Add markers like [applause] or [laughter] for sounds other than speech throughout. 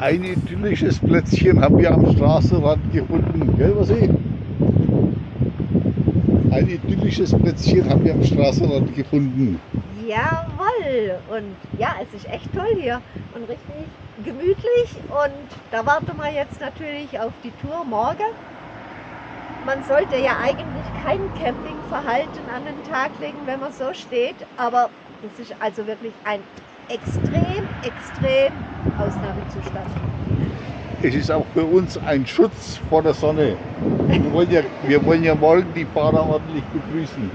Ein idyllisches Plätzchen haben wir am Straßenrand gefunden, gell, was ich? Ein idyllisches Plätzchen haben wir am Straßenrand gefunden. Jawohl! Und ja, es ist echt toll hier und richtig gemütlich. Und da warten wir jetzt natürlich auf die Tour morgen. Man sollte ja eigentlich kein Campingverhalten an den Tag legen, wenn man so steht. Aber das ist also wirklich ein extrem, extrem Ausnahmezustand. Es ist auch für uns ein Schutz vor der Sonne. Wir wollen ja, wir wollen ja morgen die Fahrer ordentlich begrüßen.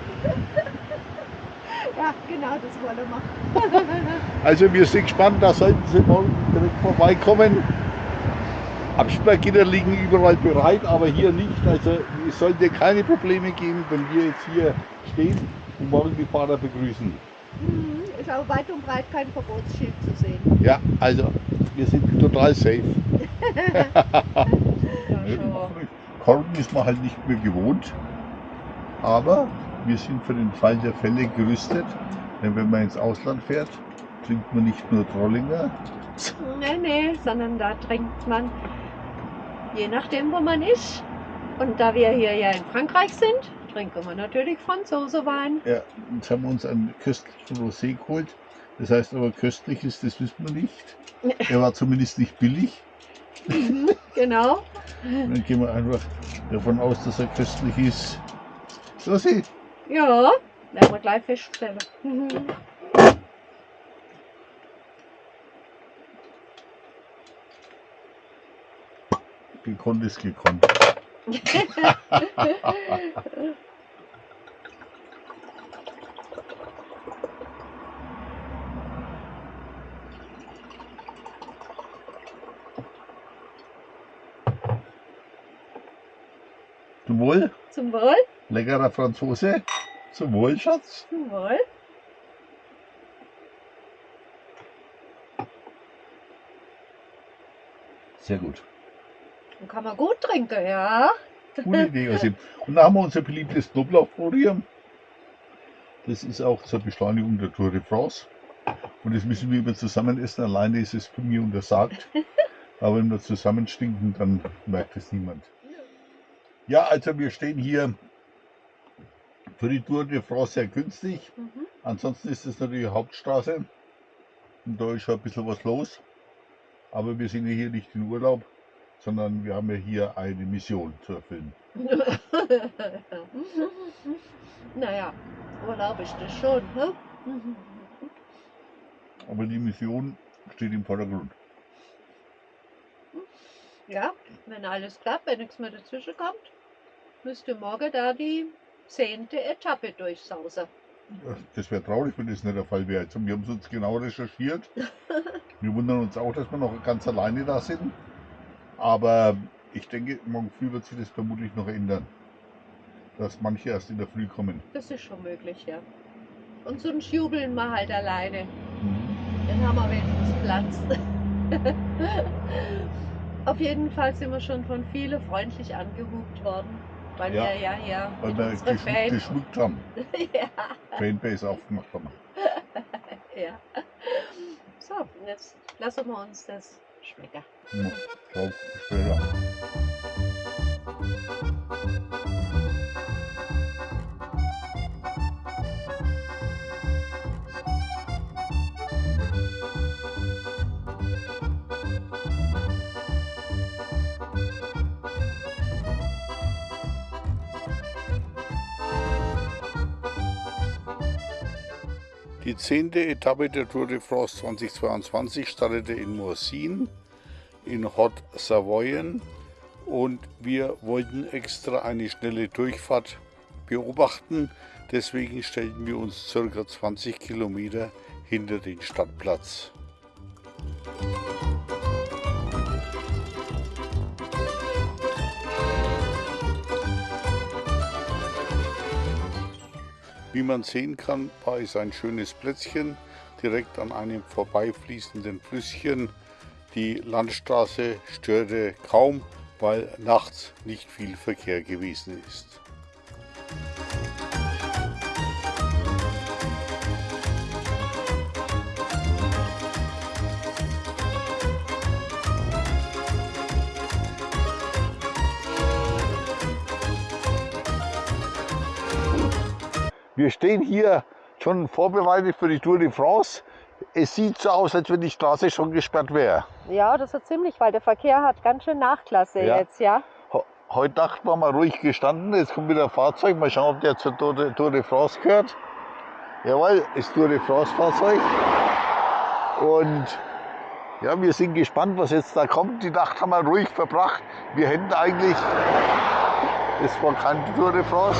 Ja, genau, das wollen wir. Also wir sind gespannt, da sollten Sie morgen direkt vorbeikommen. Absperrgitter liegen überall bereit, aber hier nicht. Also es sollte keine Probleme geben, wenn wir jetzt hier stehen und morgen die Fahrer begrüßen. Mhm, Ist auch weit und breit kein Verbotsschild zu sehen. Ja, also wir sind total safe. [laughs] Korken ist man halt nicht mehr gewohnt, aber wir sind für den Fall der Fälle gerüstet. Denn wenn man ins Ausland fährt, trinkt man nicht nur Trollinger, Nee, nee, sondern da trinkt man, je nachdem, wo man ist. Und da wir hier ja in Frankreich sind, trinken wir natürlich Franzosewein. Ja, jetzt haben wir uns einen köstlichen Rosé geholt. Das heißt aber, köstlich ist, das wissen wir nicht. Er war zumindest nicht billig. [laughs] Genau. Dann gehen wir einfach davon aus, dass er köstlich ist. Rosé, Ja, werden wir gleich feststellen. Gekonnt ist gekonnt. [laughs] Zum Wohl, Zum Wohl. leckerer Franzose. Zum Wohl, Schatz. Zum Wohl. Sehr gut. Dann kann man gut trinken, ja. Gute [laughs] Idee, also. Und dann haben wir unser beliebtes Knoblauchbrot. Das ist auch zur Beschleunigung der Tour de France. Und das müssen wir immer zusammen essen. Alleine ist es bei mir untersagt. [laughs] Aber wenn wir zusammen stinken, dann merkt es niemand. Ja, also wir stehen hier für die Tour de France sehr günstig. Mhm. Ansonsten ist es natürlich Hauptstraße. Und da ist schon ein bisschen was los. Aber wir sind ja hier nicht in Urlaub, sondern wir haben ja hier eine Mission zu erfüllen. [laughs] naja, Urlaub ist das schon. Ne? Aber die Mission steht im Vordergrund. Ja, wenn alles klappt, wenn nichts mehr dazwischen kommt, müsste morgen da die zehnte Etappe durchsausen. Das wäre traurig, wenn das nicht der Fall wäre. Wir haben es uns genau recherchiert. [laughs] Wir wundern uns auch, dass wir noch ganz alleine da sind. Aber ich denke, morgen früh wird sich das vermutlich noch ändern. Dass manche erst in der Früh kommen. Das ist schon möglich, ja. Und sonst jubeln wir halt alleine. Mhm. Dann haben wir wenigstens Platz. [laughs] Auf jeden Fall sind wir schon von vielen freundlich angehupt worden, weil Ja, wir ja hier Weil wir geschmückt, Fans... geschmückt haben. [laughs] ja, Fanbase aufgemacht haben. [laughs] ja. So, jetzt lassen wir uns das schmecken. Ja, Ciao, bis später. Zehnte Etappe der Tour de France 2022 startete in Morsin, in Haute-Savoyen und wir wollten extra eine schnelle Durchfahrt beobachten. Deswegen stellten wir uns ca. 20 Kilometer hinter den Stadtplatz. Wie man sehen kann, war es ein schönes Plätzchen direkt an einem vorbeifließenden Flüsschen. Die Landstraße störte kaum, weil nachts nicht viel Verkehr gewesen ist. Wir stehen hier schon vorbereitet für die Tour de France. Es sieht so aus, als wenn die Straße schon gesperrt wäre. Ja, das ist ziemlich, weil der Verkehr hat ganz schön Nachklasse Ja. jetzt, ja. Heute Nacht waren wir ruhig gestanden. Jetzt kommt wieder ein Fahrzeug. Mal schauen, ob der zur Tour de, France gehört. Jawohl, ist Tour de France Fahrzeug. Und ja, wir sind gespannt, was jetzt da kommt. Die Nacht haben wir ruhig verbracht. Wir hätten eigentlich, das war keine Tour de France.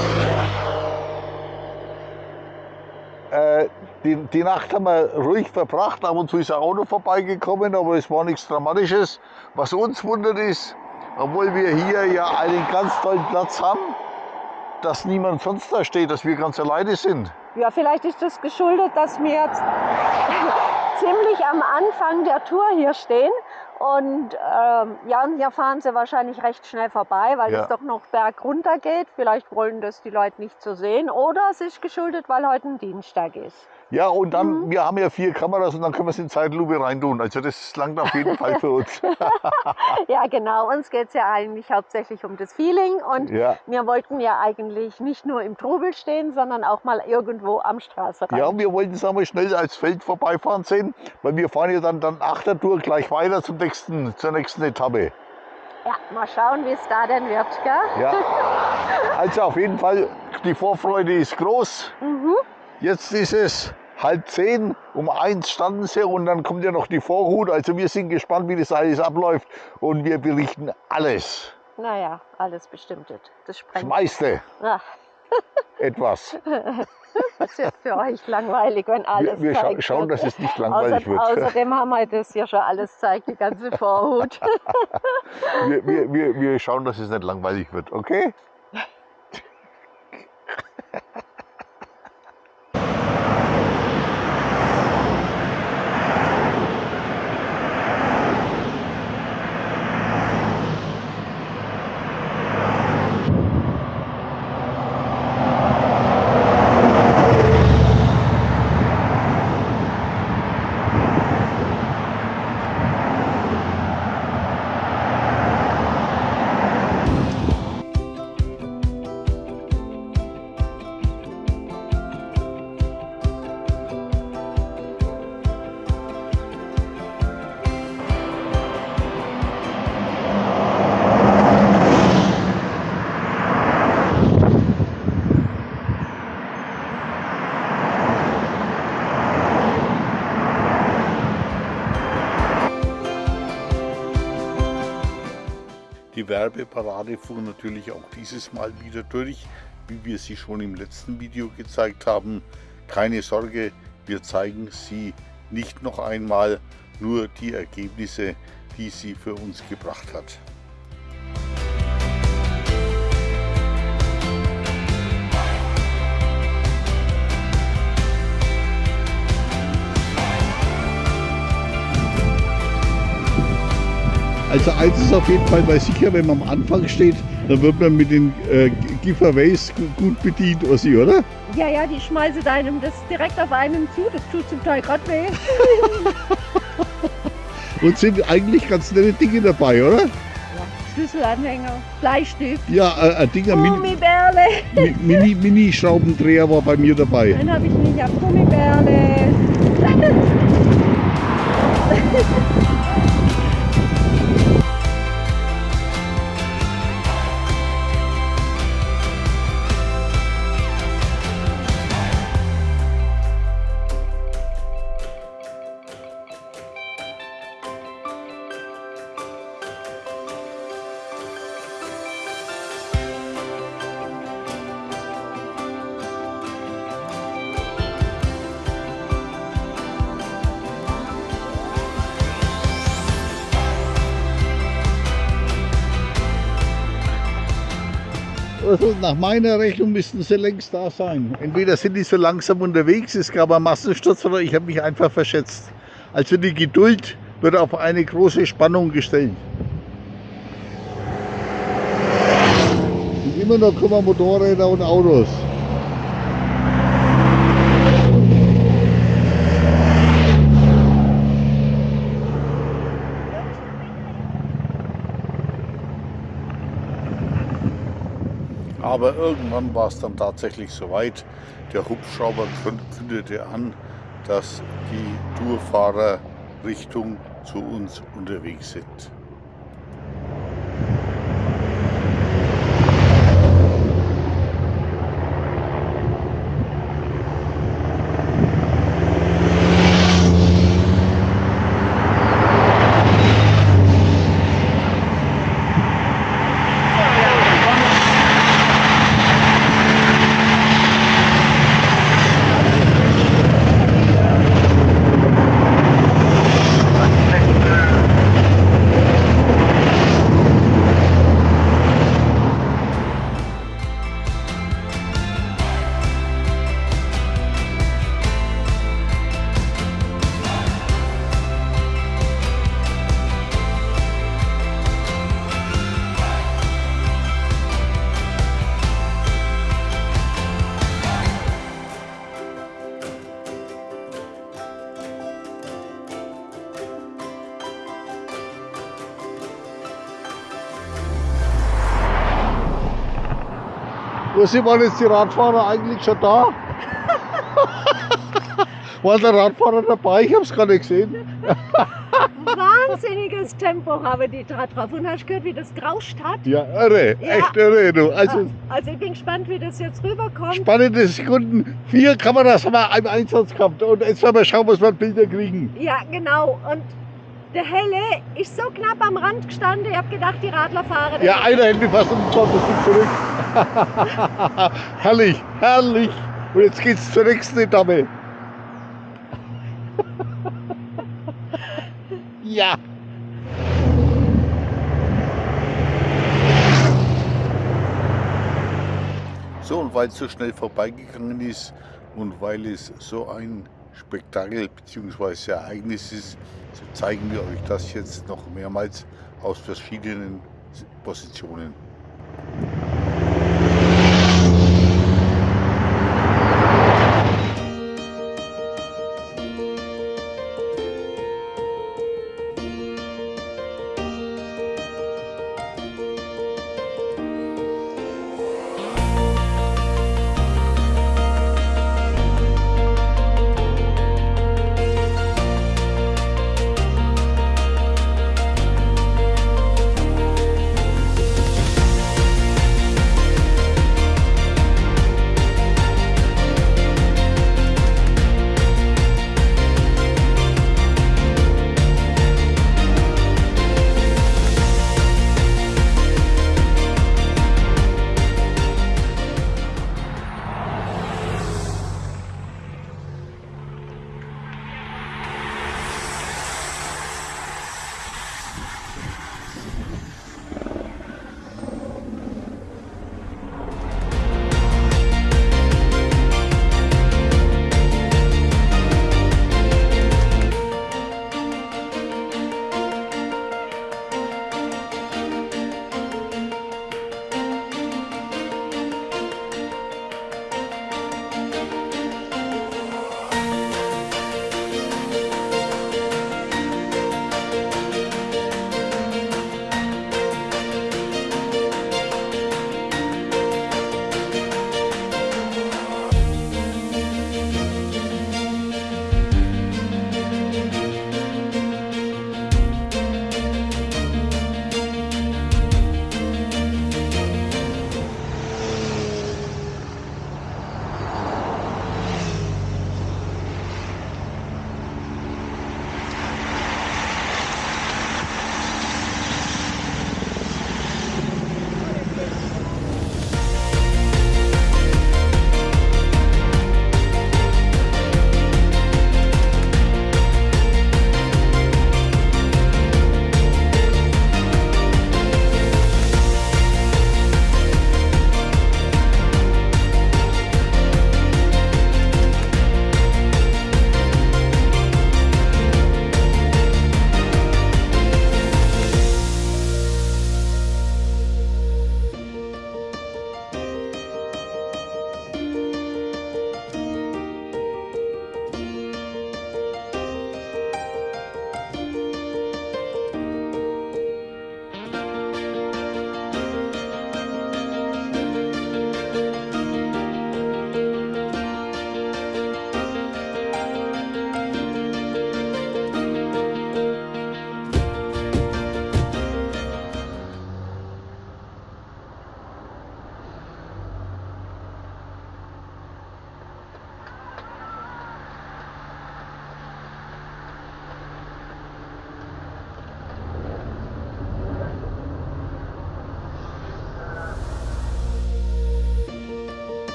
Äh, die, die Nacht haben wir ruhig verbracht. Ab und zu ist ein Auto vorbeigekommen, aber es war nichts Dramatisches. Was uns wundert ist, obwohl wir hier ja einen ganz tollen Platz haben, dass niemand sonst da steht, dass wir ganz alleine sind. Ja, vielleicht ist das geschuldet, dass wir jetzt [laughs] ziemlich am Anfang der Tour hier stehen. Und ähm, ja, und hier fahren sie wahrscheinlich recht schnell vorbei, weil Ja. es doch noch bergunter geht. Vielleicht wollen das die Leute nicht so sehen. Oder es ist geschuldet, weil heute ein Dienstag ist. Ja, und dann, wir haben ja vier Kameras und dann können wir es in Zeitlupe reintun. Also das langt auf jeden Fall für uns. [laughs] Ja, genau. Uns geht es ja eigentlich hauptsächlich um das Feeling. Und Ja. wir wollten ja eigentlich nicht nur im Trubel stehen, sondern auch mal irgendwo am Straßenrand. Ja, wir wollten es einmal schnell als Feld vorbeifahren sehen, weil wir fahren ja dann, dann Achtertour gleich weiter zum nächsten, zur nächsten Etappe. Ja, mal schauen, wie es da denn wird. Gell? Ja. [laughs] Also auf jeden Fall, die Vorfreude ist groß. Mhm. Jetzt ist es halb zehn, um eins standen sie und dann kommt ja noch die Vorhut. Also wir sind gespannt, wie das alles abläuft und wir berichten alles. Naja, alles Bestimmte. Das Das meiste Ach, [laughs] etwas. [laughs] das wird für euch langweilig, wenn alles Wir, wir scha schauen, dass es nicht langweilig Außer, wird. Außerdem haben wir das ja schon alles zeigt, die ganze Vorhut. [laughs] Wir, wir, wir, wir schauen, dass es nicht langweilig wird, okay? Die Werbeparade fuhr natürlich auch dieses Mal wieder durch, wie wir sie schon im letzten Video gezeigt haben. Keine Sorge, wir zeigen sie nicht noch einmal, nur die Ergebnisse, die sie für uns gebracht hat. Also eins ist auf jeden Fall mal sicher, wenn man am Anfang steht, dann wird man mit den äh, Giveaways gu- gut bedient, Ossi, oder? Ja, ja, die schmeißen einem das direkt auf einen zu. Das tut zum Teil gerade weh. [laughs] Und sind eigentlich ganz nette Dinge dabei, oder? Ja, Schlüsselanhänger, Bleistift, Ja, äh, ein Mini, Gummibärle. Mi- Mini, Mini-Schraubendreher war bei mir dabei. Dann habe ich nicht auf Gummibärle. [laughs] Also nach meiner Rechnung müssten sie längst da sein. Entweder sind die so langsam unterwegs, es gab einen Massensturz oder ich habe mich einfach verschätzt. Also die Geduld wird auf eine große Spannung gestellt. Und immer noch kommen Motorräder und Autos. Aber irgendwann war es dann tatsächlich soweit. Der Hubschrauber kündete an, dass die Tourfahrer Richtung zu uns unterwegs sind. Wo sind waren jetzt die Radfahrer eigentlich schon da? [laughs] War der Radfahrer dabei? Ich habe es gar nicht gesehen. Wahnsinniges Tempo haben die da drauf. Und hast du gehört, wie das gerauscht hat? Ja, irre, Ja. echt irre. Du. Also Also ich bin gespannt, wie das jetzt rüberkommt. spannende Sekunden. Vier Kameras haben wir im Einsatz gehabt. Und jetzt werden wir schauen, was wir Bilder kriegen. Ja, genau. Und der Helle ist so knapp am Rand gestanden, ich habe gedacht, die Radler fahren. Ja, einer hält mich fast um 20 Stück zurück. [laughs] herrlich, herrlich. Und jetzt geht's zur nächsten Etappe. [laughs] ja. So, und weil es so schnell vorbeigegangen ist und weil es so ein Spektakel bzw. Ereignis ist, so zeigen wir euch das jetzt noch mehrmals aus verschiedenen Positionen.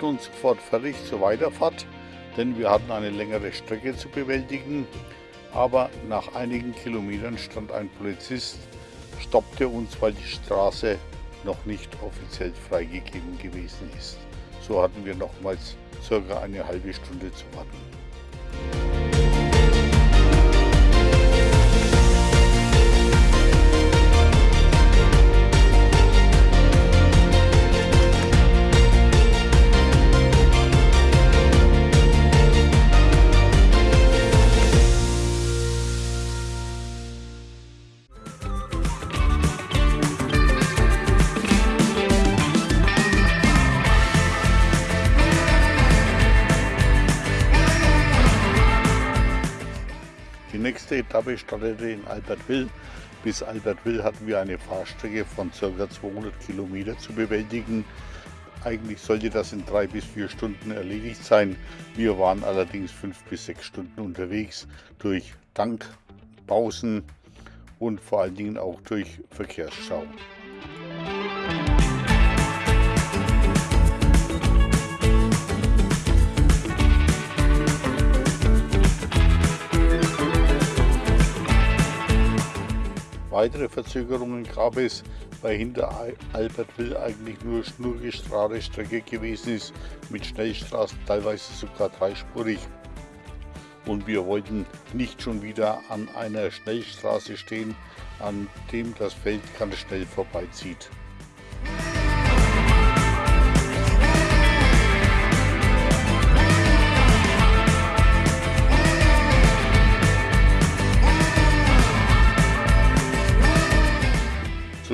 Machten uns sofort fertig zur Weiterfahrt, denn wir hatten eine längere Strecke zu bewältigen. Aber nach einigen Kilometern stand ein Polizist, stoppte uns, weil die Straße noch nicht offiziell freigegeben gewesen ist. So hatten wir nochmals circa eine halbe Stunde zu warten. Etappe startete in Albertville. Bis Albertville hatten wir eine Fahrstrecke von ca. 200 Kilometer zu bewältigen. Eigentlich sollte das in drei bis vier Stunden erledigt sein. Wir waren allerdings fünf bis sechs Stunden unterwegs durch Tankpausen und vor allen Dingen auch durch Verkehrsstau. Weitere Verzögerungen gab es, weil hinter Albertville eigentlich nur schnurgestrahle Strecke gewesen ist, mit Schnellstraßen teilweise sogar dreispurig. Und wir wollten nicht schon wieder an einer Schnellstraße stehen, an dem das Feld ganz schnell vorbeizieht.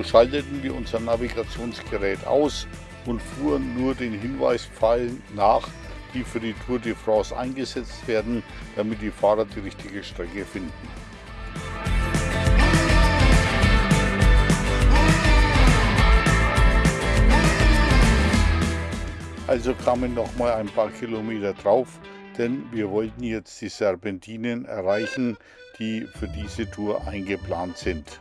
Schalteten wir unser Navigationsgerät aus und fuhren nur den Hinweispfeilen nach, die für die Tour de France eingesetzt werden, damit die Fahrer die richtige Strecke finden. Also kamen noch mal ein paar Kilometer drauf, denn wir wollten jetzt die Serpentinen erreichen, die für diese Tour eingeplant sind.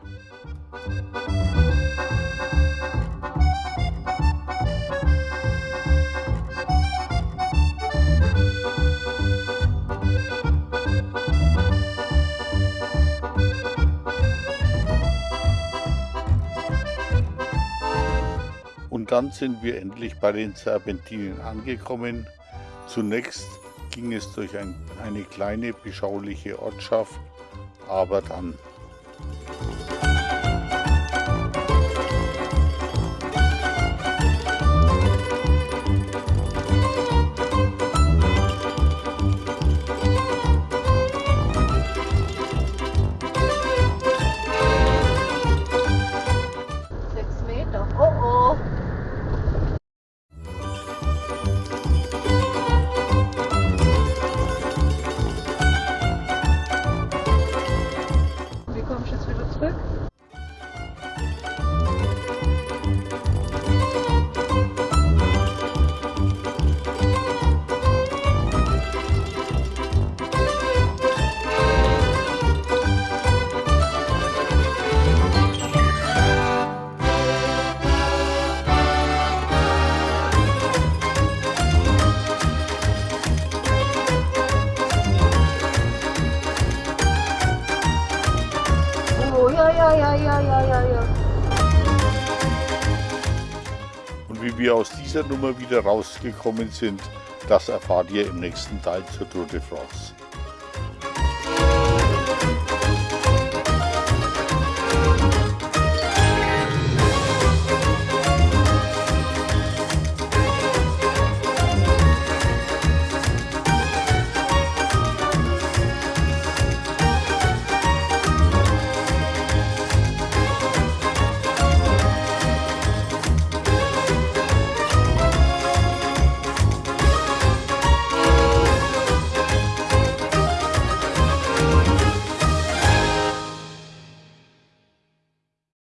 Und dann sind wir endlich bei den Serpentinen angekommen. Zunächst ging es durch ein, eine kleine beschauliche Ortschaft, aber dann wie wir aus dieser Nummer wieder rausgekommen sind, das erfahrt ihr im nächsten Teil zur Tour de France.